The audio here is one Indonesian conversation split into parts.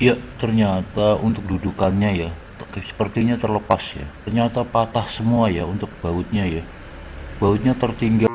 Ya, ternyata untuk dudukannya ya, sepertinya terlepas ya. Ternyata patah semua ya untuk bautnya ya. Bautnya tertinggal.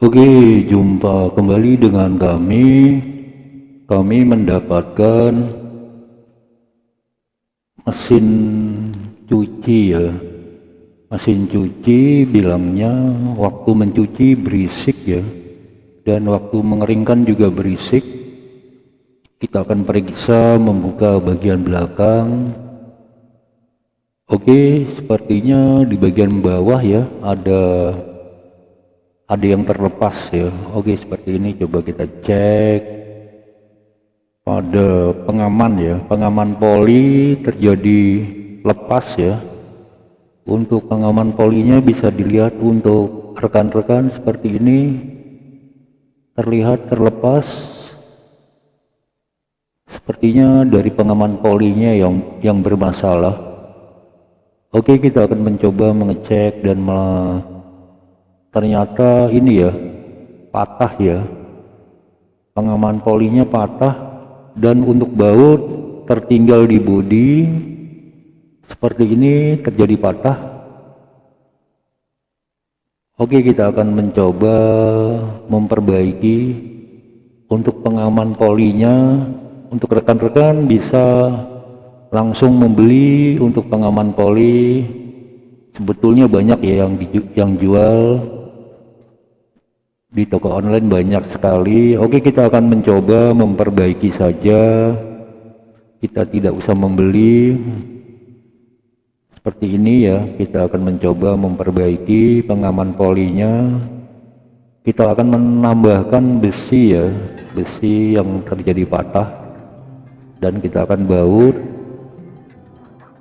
Oke, jumpa kembali dengan kami. Kami mendapatkan mesin cuci ya. Mesin cuci bilangnya waktu mencuci berisik ya. Dan waktu mengeringkan juga berisik. Kita akan periksa membuka bagian belakang. Oke, sepertinya di bagian bawah ya ada ada yang terlepas ya. Oke seperti ini coba kita cek. Pada pengaman ya. Pengaman poli terjadi lepas ya. Untuk pengaman polinya bisa dilihat untuk rekan-rekan seperti ini. Terlihat terlepas. Sepertinya dari pengaman polinya yang yang bermasalah. Oke kita akan mencoba mengecek dan ternyata ini ya patah ya. Pengaman polinya patah dan untuk baut tertinggal di bodi. Seperti ini terjadi patah. Oke kita akan mencoba memperbaiki untuk pengaman polinya. Untuk rekan-rekan bisa langsung membeli untuk pengaman poli. Sebetulnya banyak ya yang yang jual di toko online banyak sekali. Oke kita akan mencoba memperbaiki saja. Kita tidak usah membeli. Seperti ini ya kita akan mencoba memperbaiki pengaman polinya. Kita akan menambahkan besi ya besi yang terjadi patah. Dan kita akan baut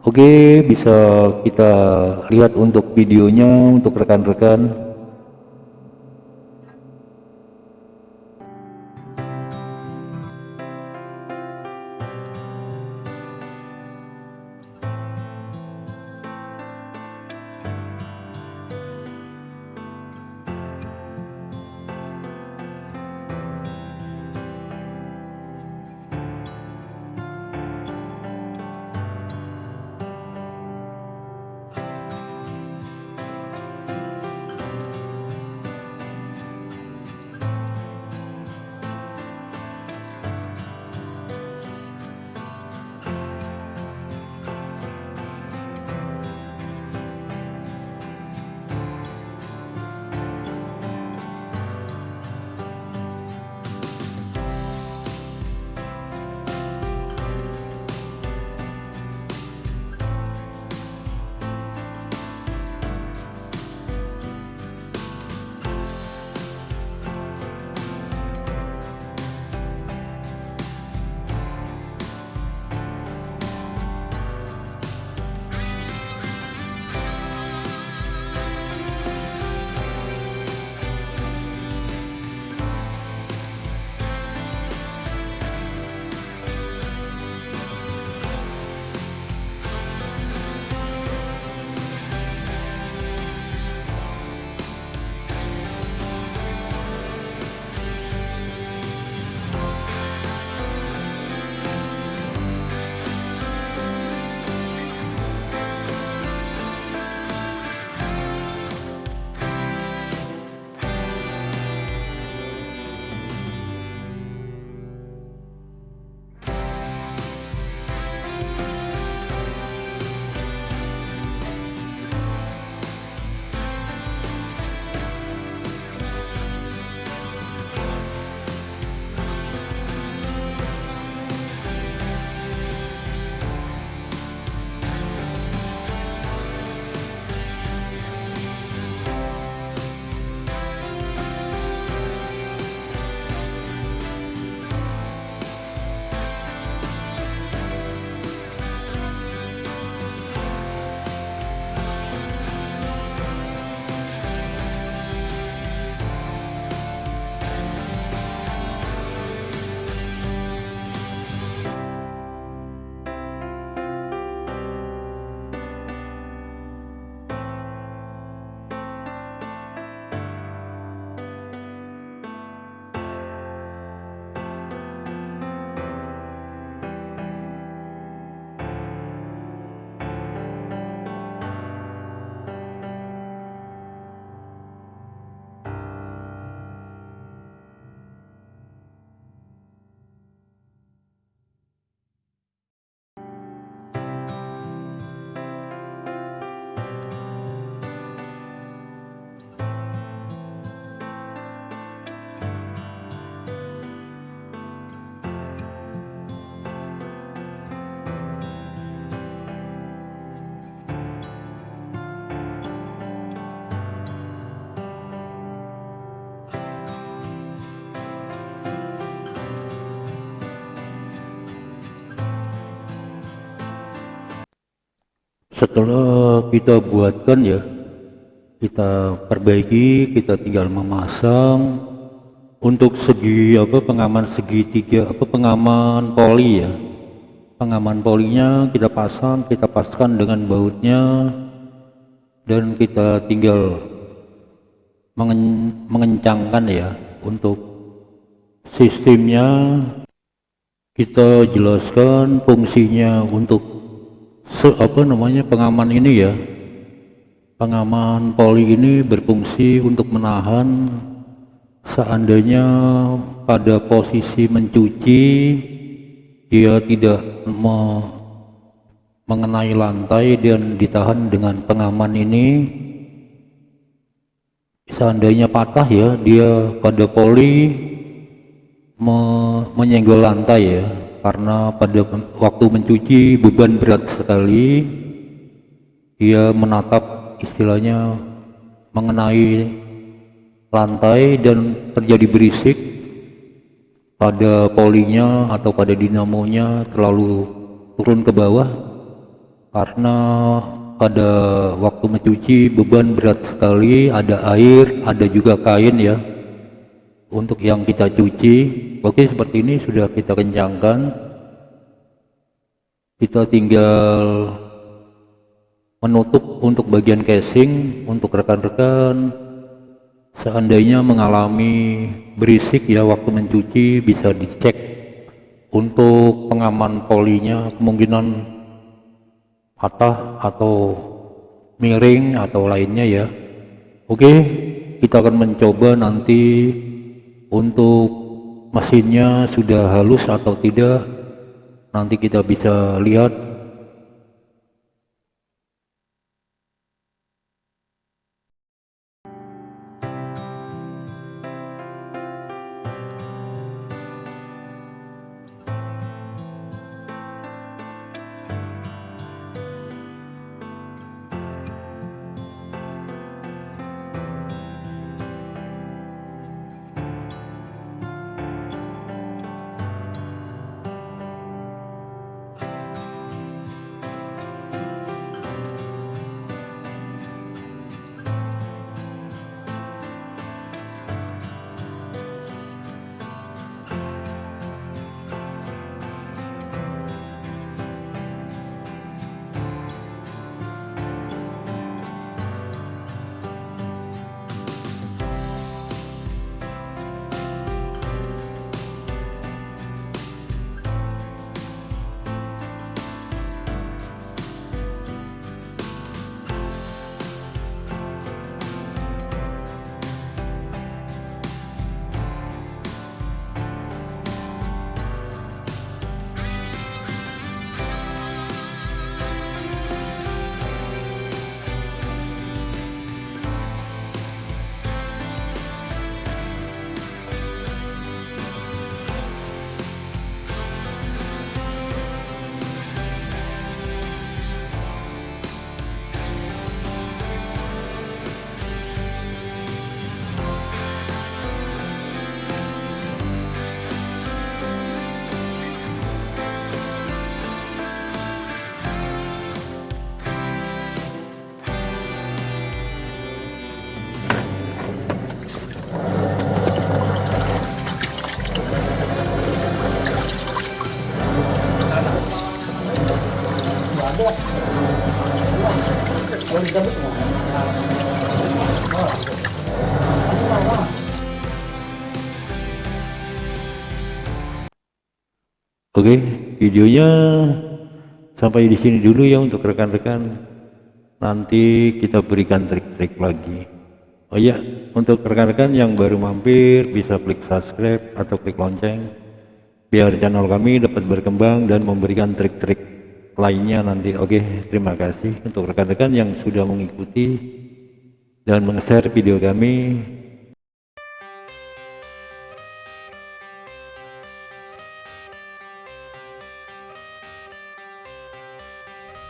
oke bisa kita lihat untuk videonya untuk rekan-rekan setelah kita buatkan ya kita perbaiki kita tinggal memasang. Untuk segi apa pengaman segitiga apa pengaman poli ya. Pengaman polinya kita pasang kita paskan dengan bautnya. Dan kita tinggal mengen mengencangkan ya untuk sistemnya. Kita jelaskan fungsinya untuk se apa namanya pengaman ini ya? Pengaman poli ini berfungsi untuk menahan seandainya pada posisi mencuci dia tidak me mengenai lantai dan ditahan dengan pengaman ini. Seandainya patah ya dia pada poli me menyenggol lantai ya karena pada waktu mencuci beban berat sekali dia menatap istilahnya mengenai lantai dan terjadi berisik. Pada polinya atau pada dinamonya terlalu turun ke bawah. Karena pada waktu mencuci beban berat sekali ada air ada juga kain ya untuk yang kita cuci oke seperti ini sudah kita kencangkan. Kita tinggal menutup untuk bagian casing untuk rekan-rekan. Seandainya mengalami berisik ya waktu mencuci bisa dicek untuk pengaman polinya kemungkinan patah atau miring atau lainnya ya. Oke kita akan mencoba nanti untuk mesinnya sudah halus atau tidak nanti kita bisa lihat videonya sampai di sini dulu ya untuk rekan-rekan. Nanti kita berikan trik-trik lagi. Oh ya, untuk rekan-rekan yang baru mampir bisa klik subscribe atau klik lonceng biar channel kami dapat berkembang dan memberikan trik-trik lainnya nanti. Oke, terima kasih untuk rekan-rekan yang sudah mengikuti dan meng-share video kami.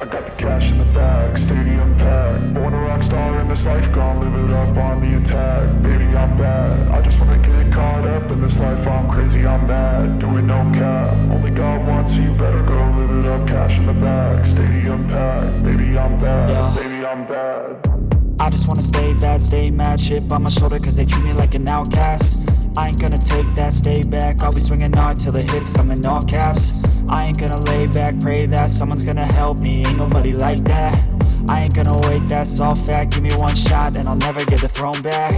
I got the cash in the bag, stadium packed Born a rock star in this life, gone live live it up on the attack. Baby, I'm bad. I just wanna get caught up in this life. I'm crazy, I'm mad. Doing no cap. Only God wants you. Better go live it up. Cash in the bag. Stadium packed. Baby, I'm bad. Yeah. Baby, I'm bad. I just wanna stay bad, stay mad Chip on my shoulder cause they treat me like an outcast I ain't gonna take that, stay back. I'll be swinging hard till the hits come in all caps. I ain't gonna lay back, pray that Someone's gonna help me, ain't nobody like that. I ain't gonna wait, that's all fact. Give me one shot and I'll never get the throne back.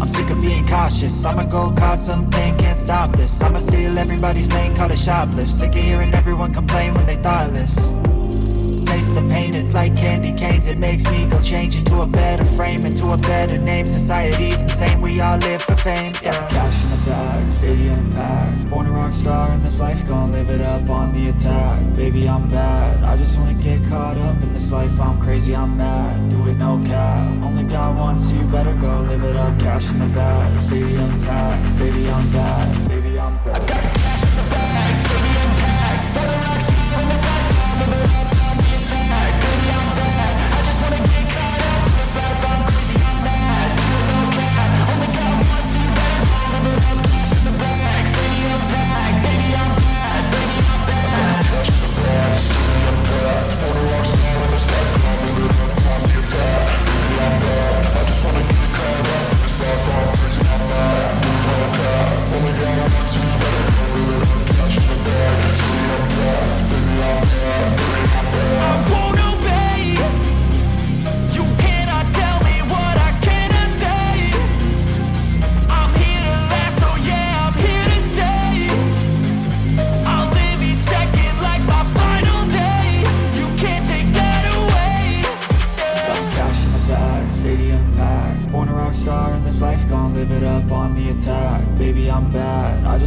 I'm sick of being cautious. I'ma go cause something, can't stop this. I'ma steal everybody's lane, call it shoplift. Sick of hearing everyone complain when they thoughtless taste the pain, it's like candy canes. It makes me go change into a better frame Into a better name, society's insane. We all live for fame, yeah. Cash in the bag, stadium packed Born a rock star in this life, gon' live it up on the attack. Baby, I'm bad, I just wanna get caught up in this life. I'm crazy, I'm mad, do it no cap. Only God wants you, better go live it up. Cash in the bag, stadium packed baby, I'm bad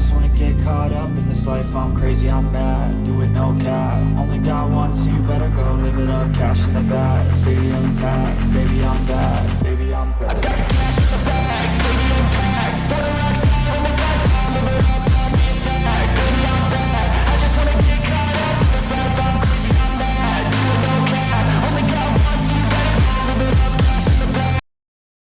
just wanna get caught up in this life. I'm crazy, I'm mad. Do it no cap. Only God wants you. Better go live it up. Cash in the bag, stadium packed. Baby, I'm bad.